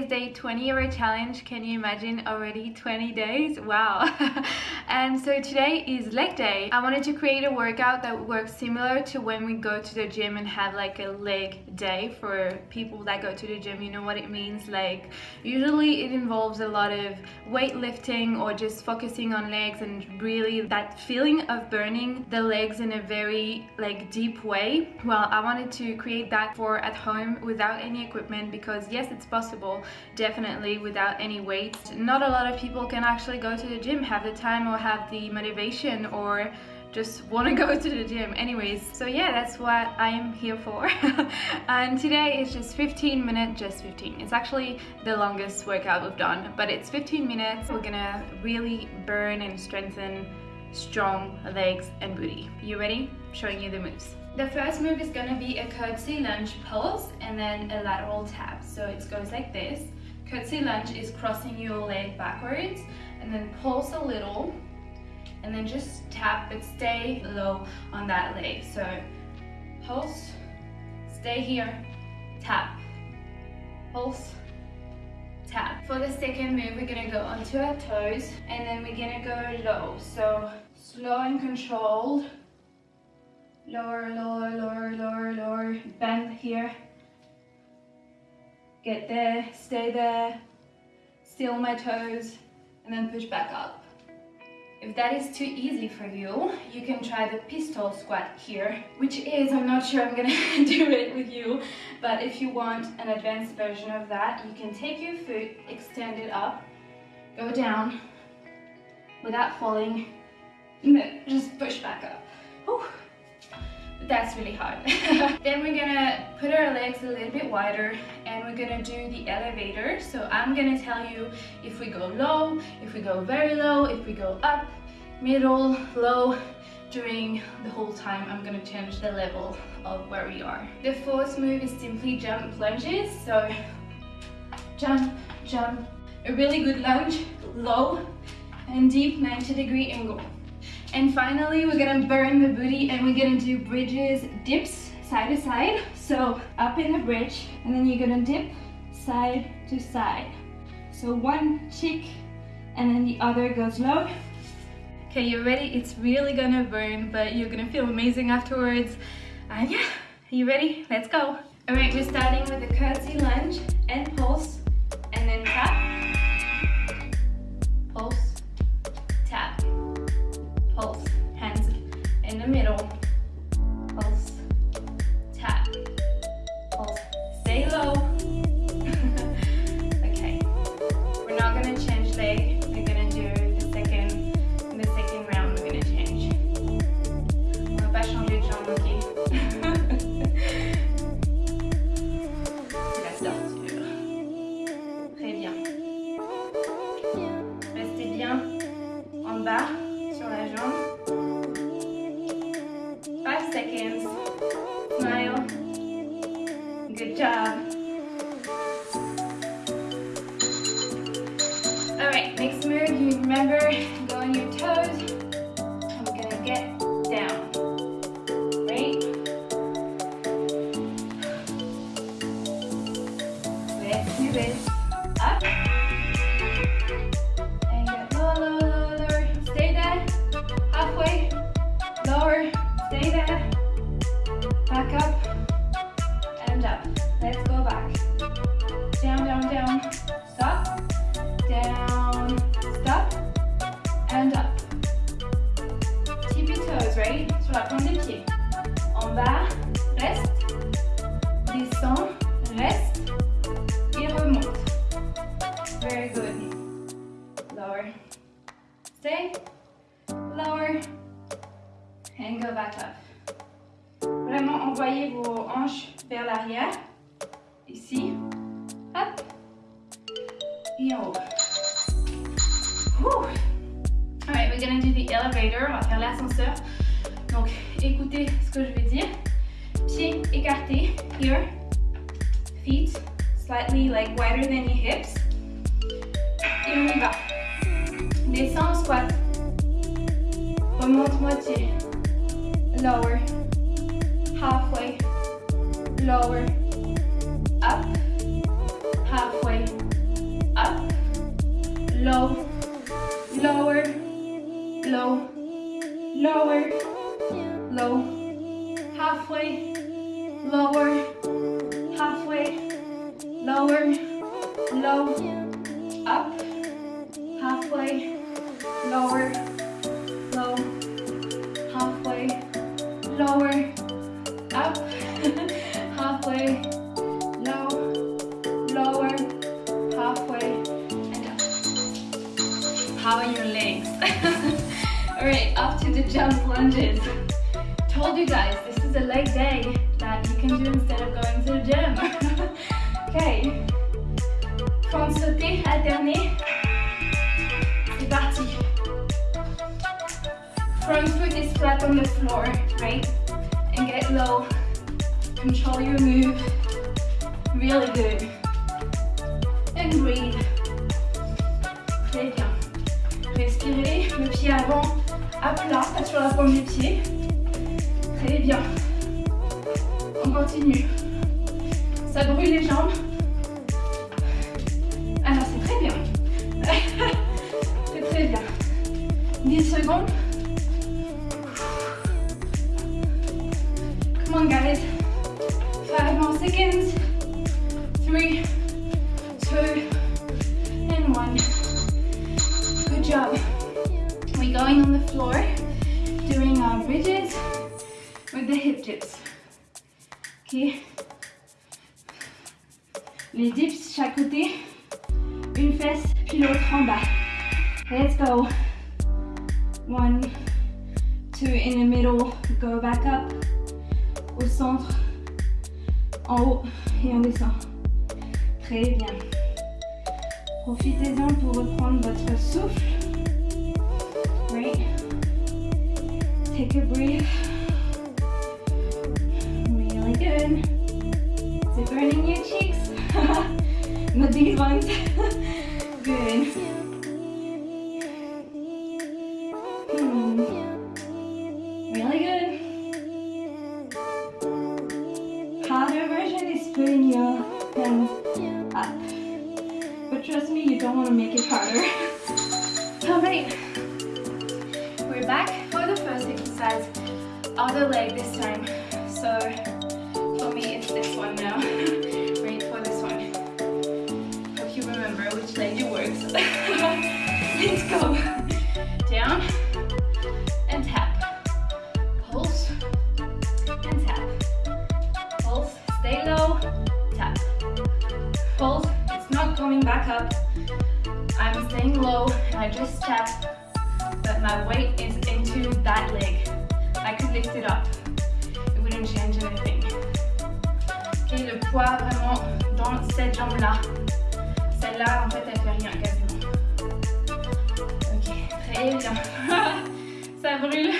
is day 20 of our challenge. Can you imagine already 20 days? Wow. and so today is leg day. I wanted to create a workout that works similar to when we go to the gym and have like a leg day for people that go to the gym. You know what it means? Like usually it involves a lot of weightlifting or just focusing on legs and really that feeling of burning the legs in a very like deep way. Well, I wanted to create that for at home without any equipment because yes, it's possible definitely without any weight. Not a lot of people can actually go to the gym, have the time or have the motivation or just want to go to the gym. Anyways so yeah that's what I am here for. And today is just 15 minutes just 15 it's actually the longest workout we've done but it's 15 minutes. We're gonna really burn and strengthen strong legs and booty. You ready? Showing you the moves the first move is gonna be a curtsy lunge pulse and then a lateral tap. So it goes like this. Curtsy lunge is crossing your leg backwards and then pulse a little and then just tap but stay low on that leg. So pulse, stay here, tap, pulse, tap. For the second move, we're gonna go onto our toes and then we're gonna go low. So slow and controlled lower, lower, lower, lower, lower, bend here, get there, stay there, still my toes, and then push back up. If that is too easy for you, you can try the pistol squat here, which is, I'm not sure I'm gonna do it with you, but if you want an advanced version of that, you can take your foot, extend it up, go down without falling, and then just push back up. Whew that's really hard. then we're gonna put our legs a little bit wider and we're gonna do the elevator. So I'm gonna tell you if we go low, if we go very low, if we go up, middle, low, during the whole time I'm gonna change the level of where we are. The fourth move is simply jump lunges. So jump, jump, a really good lunge, low and deep 90 degree angle. And finally, we're gonna burn the booty and we're gonna do bridges, dips, side to side. So up in the bridge, and then you're gonna dip side to side. So one cheek, and then the other goes low. Okay, you're ready? It's really gonna burn, but you're gonna feel amazing afterwards. And yeah, you ready? Let's go. All right, we're starting with a curtsy lunge and pulse, and then tap, stand up. Let's gonna do the elevator, on va faire l'ascenseur. Donc écoutez ce que je vais dire. Pieds écartés, here. Feet slightly like wider than your hips. Et on y va. Descends squat. Remonte moitié. Lower. Halfway. Lower. Up. Halfway. Up low, lower, low, lower, low, halfway, lower, halfway, lower, low, up, halfway, lower, Alright, up to the jump lunges. Told you guys, this is a leg day that you can do instead of going to the gym. okay. Front sauté, alterné. C'est parti. Front foot is flat on the floor, right? And get low. Control your move. Really good. And breathe. Très bien. Respirez, le pied avant à plat, pas sur la pointe du pied. Très bien. On continue. Ça brûle les jambes. Alors c'est très bien. c'est très bien. 10 secondes. In the middle, go back up. Au centre, en haut et on descend. Très bien. Profitez-en pour reprendre votre souffle. Right. Take a breath. Really good. Is it burning your cheeks? Not these ones. good. Your hands up. Uh, but trust me, you don't want to make it harder. Alright. We're back for the first exercise. Other leg this time. So for me it's this one now. I'm staying low and I just tap, but my weight is into that leg. I could lift it up. It wouldn't change anything. Le poids vraiment dans cette jambe-là. Celle-là, en fait, elle fait rien quasiment. Ok, très bien. Ça brûle.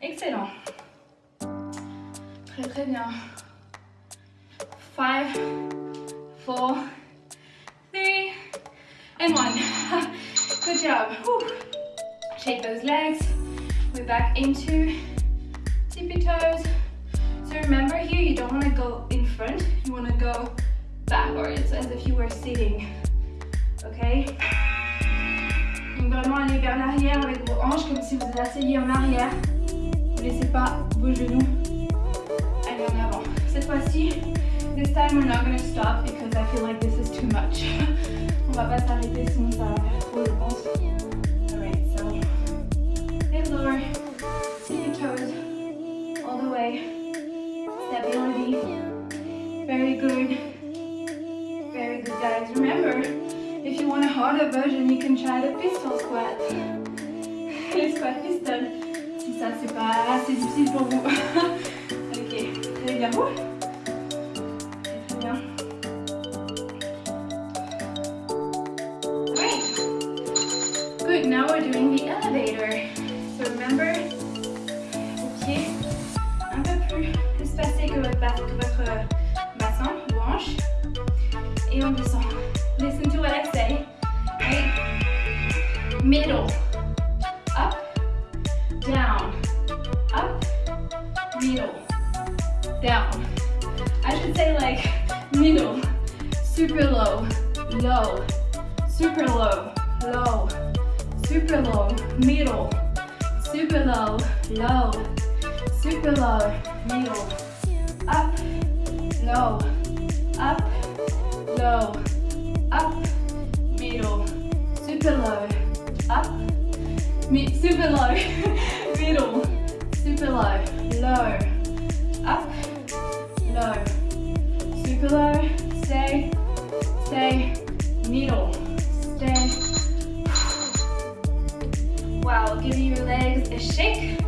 Excellent. Très très bien. Five, four, three, and one. Good job. Whew. Shake those legs. We're back into tippy toes. So remember here, you don't want to go in front. You want to go backwards as if you were sitting. Okay? Donc vraiment aller vers l'arrière avec vos hanches comme si vous asseyez en arrière. Ne laissez pas vos genoux aller en avant. Cette fois-ci, this time we're not going to stop because I feel like this is too much. On va. Alright, so head lower, your toes all the way. Very good. Very good guys. Remember, if you want a harder version, you can try the pistol squat. Les squat pistol. Si ça c'est pas assez difficile pour vous. ok, très bien. Middle. Up. Down. Up. Middle. Down. I should say like middle. Super low. Low. Super low. low, super low, middle, super low, low, super low, middle, up, low, up, low, up, middle, super low, mi super low, middle, super low, low, up, low, super low, stay, stay, middle, stay. Wow, give your legs a shake.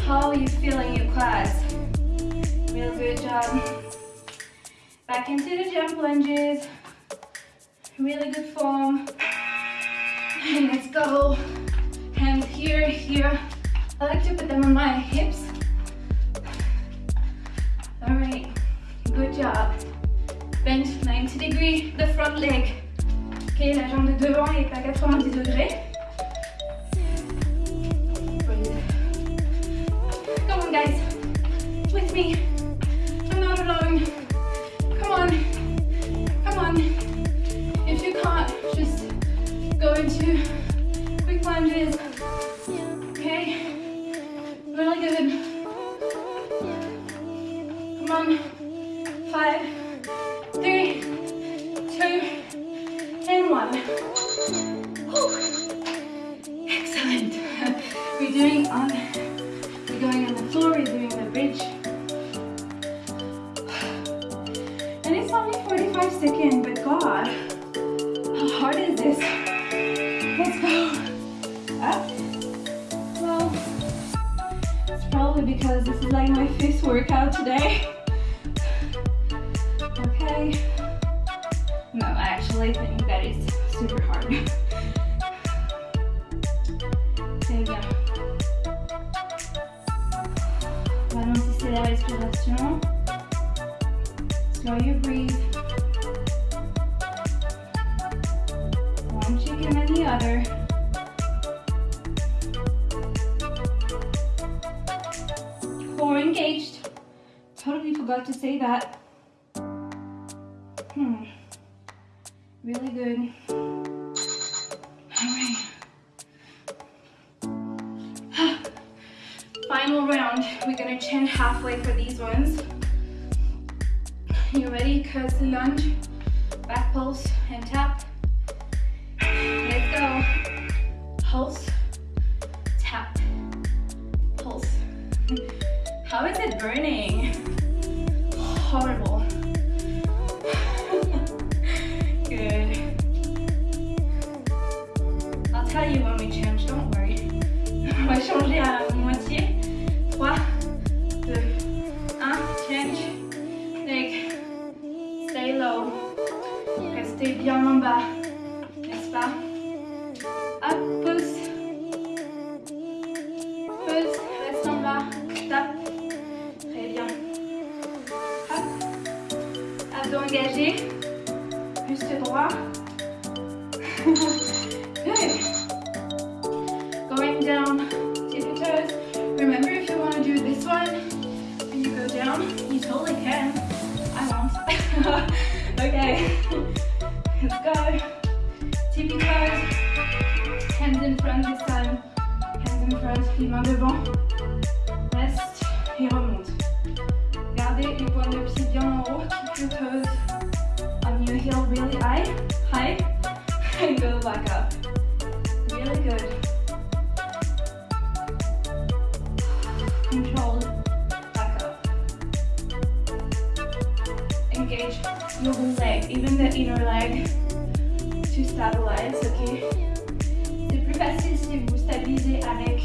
How are you feeling your quads? Real good job. Back into the jump lunges. Really good form. And let's go. Here, here. I like to put them on my hips. All right, good job. Bend 90 degree, the front leg. Ok, la jambe de devant est à 90 degrés. Come on guys, with me. I'm not alone. Come on, come on. If you can't, just go into quick lunges. Excellent. We're doing on, we're going on the floor, we're doing the bridge. And it's only 45 seconds, but God, how hard is this? Let's go. Up. Well, it's probably because this is like my fifth workout today. Okay. No, I actually think bien. Ralentissez la respiration. Slow your breathe. One chicken and the other. Core engaged. Totally forgot to say that. Hmm. Really good. Change halfway for these ones. You ready? Curtsy lunge, back pulse, and tap. Let's go. Pulse, tap, pulse. How is it burning? Horrible. Good. I'll tell you when we change, don't worry. On va changer Restez bien en bas. Really high, high, and go back up. Really good. Controlled, back up. Engage your whole leg, even the inner leg, to stabilize, ok? C'est plus facile si vous stabilisez avec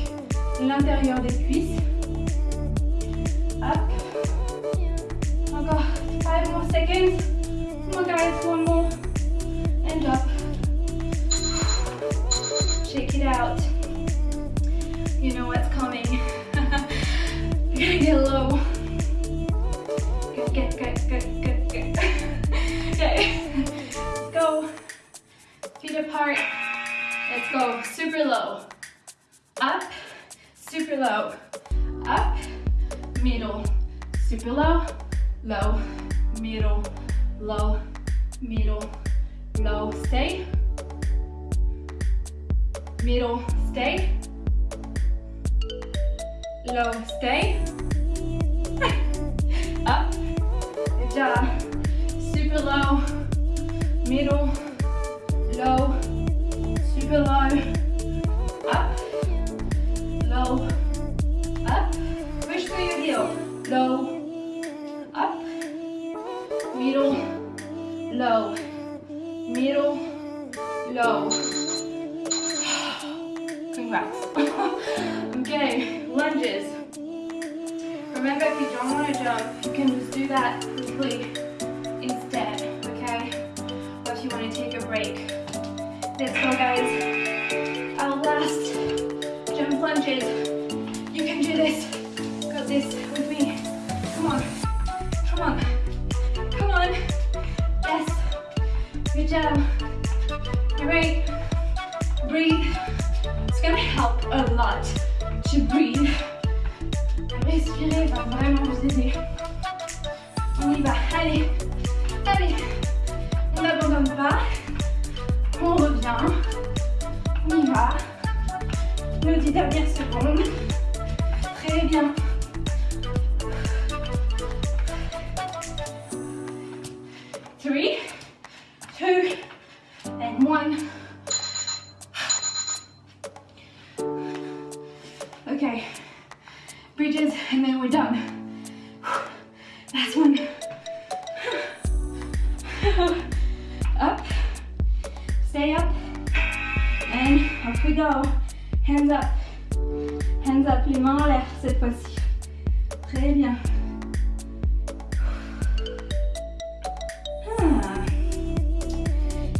l'intérieur des cuisses. Up. Encore five more seconds. Come on guys, middle, stay. Low, stay. Up, good. Super low, middle, low, super low, up, low, up. Push through your heel. Low, up, middle, low, middle, low. Congrats. okay, lunges. Remember, if you don't want to jump, you can just do that quickly instead, okay? Or if you want to take a break. Let's go, guys. Our last jump lunges. You can do this. Got this with me. Come on. Come on. Come on. Yes. Good job. A lot to breathe. Respirer va vraiment vous aider. On y va. Allez. Allez. On n'abandonne pas. On revient. On y va. Nos dix dernières secondes. Très bien. Go. Hands up, hands up, les mains en l'air cette fois-ci. Très bien. Ah.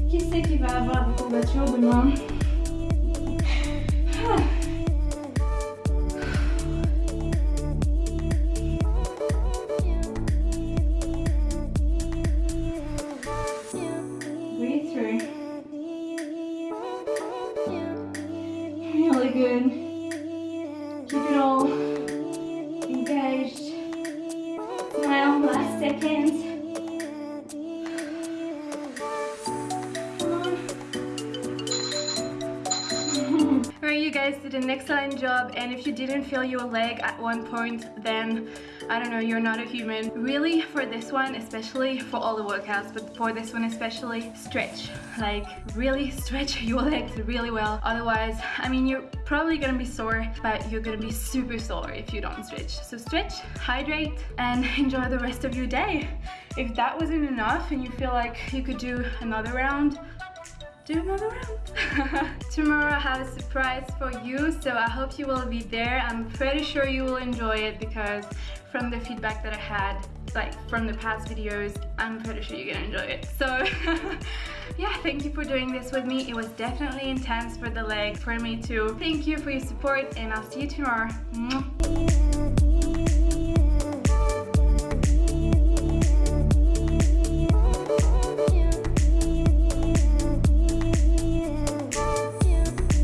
Qui c'est qui va avoir des courbatures demain? Last. Alright, you guys did an excellent job and if you didn't feel your leg at one point then I don't know, you're not a human. Really, for this one, especially for all the workouts, but for this one especially, stretch. Like, really stretch your legs really well. Otherwise, I mean, you're probably gonna be sore, but you're gonna be super sore if you don't stretch. So stretch, hydrate, and enjoy the rest of your day. If that wasn't enough and you feel like you could do another round, do another round. Tomorrow I have a surprise for you, so I hope you will be there. I'm pretty sure you will enjoy it because from the feedback that I had, like from the past videos, I'm pretty sure you're gonna enjoy it. So yeah, thank you for doing this with me. It was definitely intense for the leg, for me too. Thank you for your support and I'll see you tomorrow.